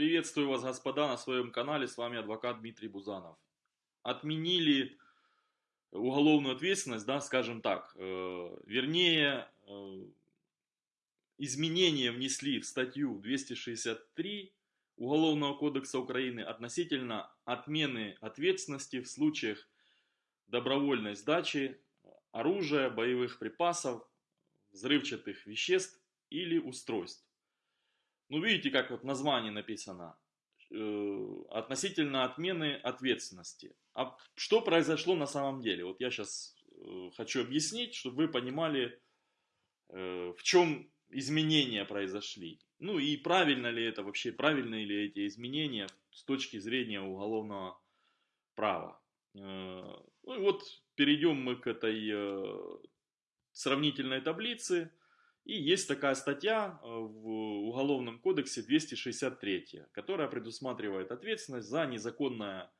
Приветствую вас, господа, на своем канале. С вами адвокат Дмитрий Бузанов. Отменили уголовную ответственность, да, скажем так. Э, вернее, э, изменения внесли в статью 263 Уголовного кодекса Украины относительно отмены ответственности в случаях добровольной сдачи оружия, боевых припасов, взрывчатых веществ или устройств. Ну, видите, как вот название написано. Э, относительно отмены ответственности. А что произошло на самом деле? Вот я сейчас э, хочу объяснить, чтобы вы понимали, э, в чем изменения произошли. Ну и правильно ли это вообще, правильны ли эти изменения с точки зрения уголовного права. Ну и вот перейдем мы к этой сравнительной таблице. И есть такая статья э, в Уголовном кодексе 263, которая предусматривает ответственность за незаконное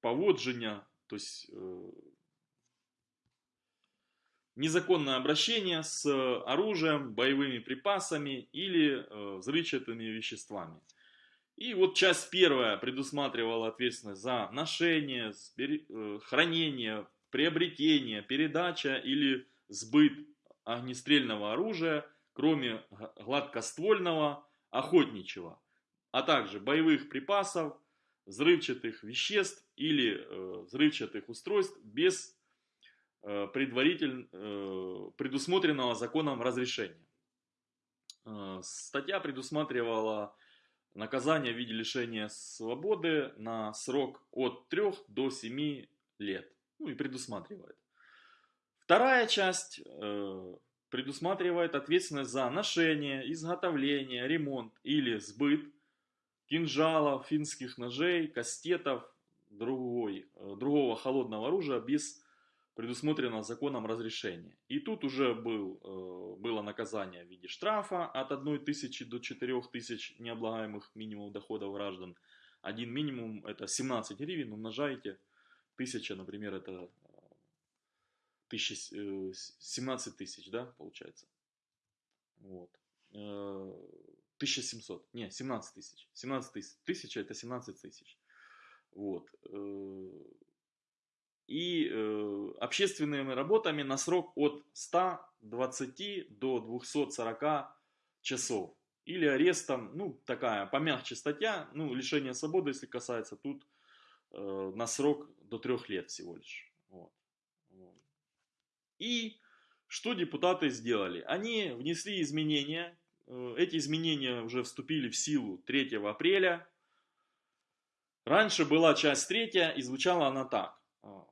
поводження, то есть э, незаконное обращение с оружием, боевыми припасами или э, взрывчатыми веществами. И вот часть первая предусматривала ответственность за ношение, хранение, приобретение, передача или сбыт огнестрельного оружия, кроме гладкоствольного, охотничьего, а также боевых припасов, взрывчатых веществ или э, взрывчатых устройств без э, предварительно э, предусмотренного законом разрешения. Э, статья предусматривала наказание в виде лишения свободы на срок от 3 до 7 лет. Ну и предусматривает. Вторая часть э, предусматривает ответственность за ношение, изготовление, ремонт или сбыт кинжалов, финских ножей, кастетов, другой, э, другого холодного оружия без предусмотренного законом разрешения. И тут уже был, э, было наказание в виде штрафа от 1 тысячи до 4 тысяч необлагаемых минимум доходов граждан. Один минимум это 17 гривен, умножаете. Тысяча, например, это тысяч, 17 тысяч, да, получается. Вот. 1700, э, не, 17 тысяч. 17 тысяч, тысяча это 17 тысяч. Вот. Э, и э, общественными работами на срок от 120 до 240 часов. Или арестом, ну, такая помягче статья, ну, лишение свободы, если касается, тут на срок до трех лет всего лишь. Вот. И что депутаты сделали? Они внесли изменения. Э, эти изменения уже вступили в силу 3 апреля. Раньше была часть третья и звучала она так. А,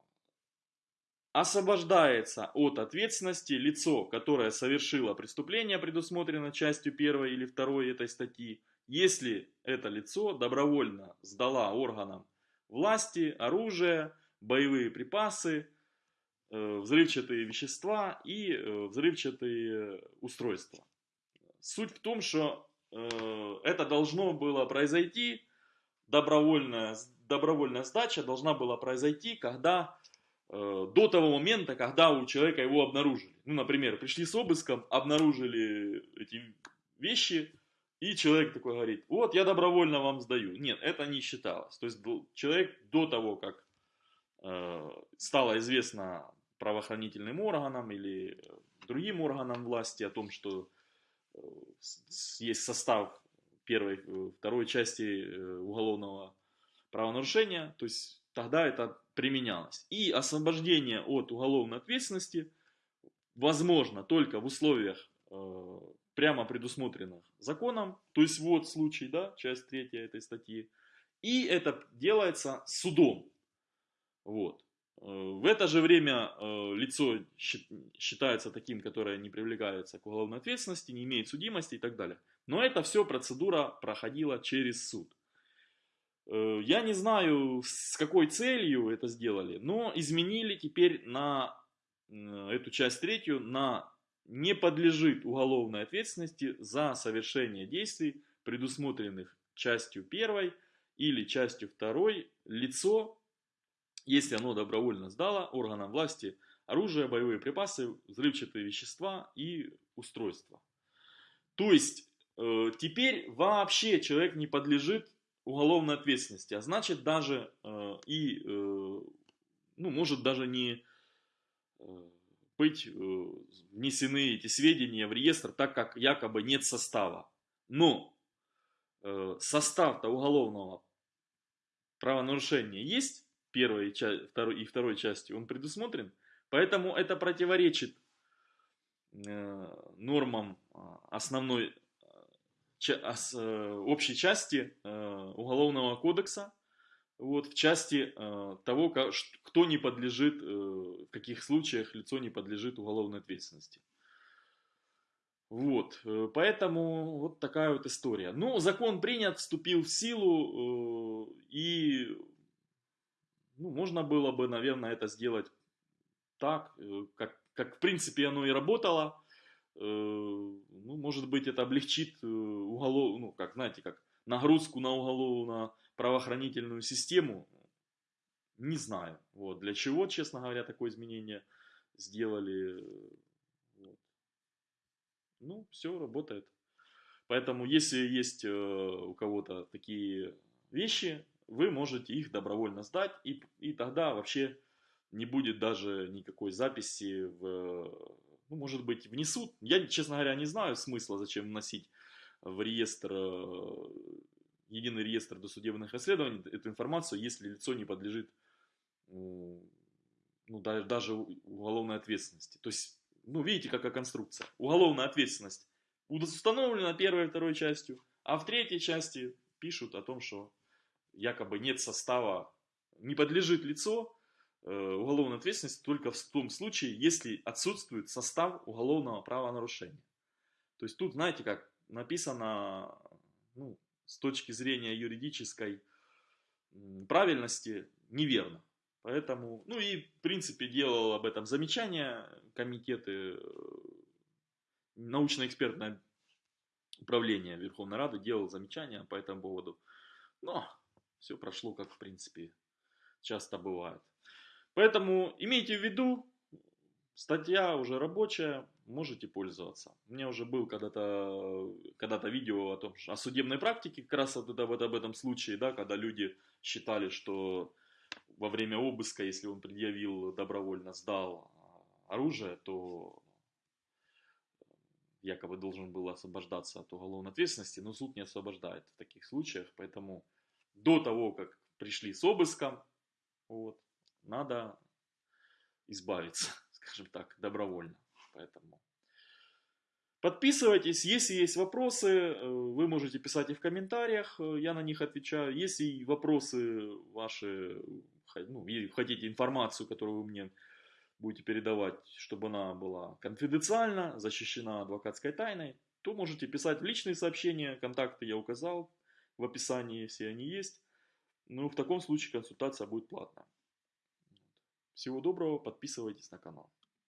освобождается от ответственности лицо, которое совершило преступление, предусмотрено частью 1 или 2 этой статьи, если это лицо добровольно сдала органам власти оружие, боевые припасы, Э, взрывчатые вещества и э, взрывчатые устройства. Суть в том, что э, это должно было произойти, добровольная, добровольная сдача должна была произойти, когда до того момента, когда у человека его обнаружили. Ну, например, пришли с обыском, обнаружили эти вещи, и человек такой говорит, вот я добровольно вам сдаю. Нет, это не считалось. То есть человек до того, как стало известно правоохранительным органам или э, другим органам власти о том, что э, есть состав первой, э, второй части уголовного правонарушения, то есть тогда это применялось. И освобождение от уголовной ответственности возможно только в условиях прямо предусмотренных законом, то есть вот случай, да, часть третья этой статьи, и это делается судом. Вот. В это же время э, лицо считается таким, которое не привлекается к уголовной ответственности, не имеет судимости и так далее. Но это все процедура проходила через суд. Э, я не знаю, с какой целью это сделали, но изменили теперь на эту часть третью, на не подлежит уголовной ответственности за совершение действий, предусмотренных частью первой или частью второй, лицо, если оно добровольно сдало органам власти оружие, боевые припасы, взрывчатые вещества и устройства. То есть э, теперь вообще человек не подлежит уголовной ответственности, а значит даже э, и, э, ну, может даже не э, быть э, внесены эти сведения в реестр, так как якобы нет состава. Но э, состав-то уголовного правонарушения есть, первой второй, и второй части, он предусмотрен, поэтому это противоречит э, нормам основной общей части Уголовного кодекса, вот, в части э, того, кто не подлежит, э, в каких случаях лицо не подлежит уголовной ответственности. Вот, э, поэтому вот такая вот история. Ну, закон принят, вступил в силу, э, и ну, можно было бы, наверное, это сделать так, э, как, как в принципе оно и работало. Э, ну, может быть, это облегчит э, уголов, ну, как, знаете, как нагрузку на уголовно правоохранительную систему, не знаю. Вот. Для чего, честно говоря, такое изменение сделали. Вот. Ну, все работает. Поэтому, если есть у кого-то такие вещи, вы можете их добровольно сдать, и, и тогда вообще не будет даже никакой записи в... Ну, может быть, внесут. Я, честно говоря, не знаю смысла, зачем вносить в реестр э, единый реестр досудебных расследований эту информацию, если лицо не подлежит ну, даже, уголовной ответственности. То есть, ну, видите, какая конструкция. Уголовная ответственность установлена первой и второй частью, а в третьей части пишут о том, что якобы нет состава, не подлежит лицо э, уголовной ответственности только в том случае, если отсутствует состав уголовного правонарушения. То есть тут, знаете, как написано, ну, с точки зрения юридической правильности неверно. Поэтому, ну и в принципе делал об этом замечания комитеты, э, научно-экспертное управление Верховной Рады делал замечания по этому поводу. Но все прошло как в принципе часто бывает. Поэтому имейте в виду, статья уже рабочая, можете пользоваться. У меня уже был когда-то когда, -то, видео о том, о судебной практике, как раз это, вот об этом случае, да, когда люди считали, что во время обыска, если он предъявил добровольно, сдал оружие, то якобы должен был освобождаться от уголовной ответственности, но суд не освобождает в таких случаях, поэтому до того, как пришли с обыском, вот, надо избавиться, скажем так, добровольно. Поэтому подписывайтесь. Если есть вопросы, э, вы можете писать их в комментариях, э, я на них отвечаю. Если вопросы ваши, ну, хотите информацию, которую вы мне будете передавать, чтобы она была конфиденциальна, защищена адвокатской тайной, то можете писать в личные сообщения, контакты я указал в описании, все они есть. Ну, в таком случае консультация будет платная. Всего доброго, подписывайтесь на канал.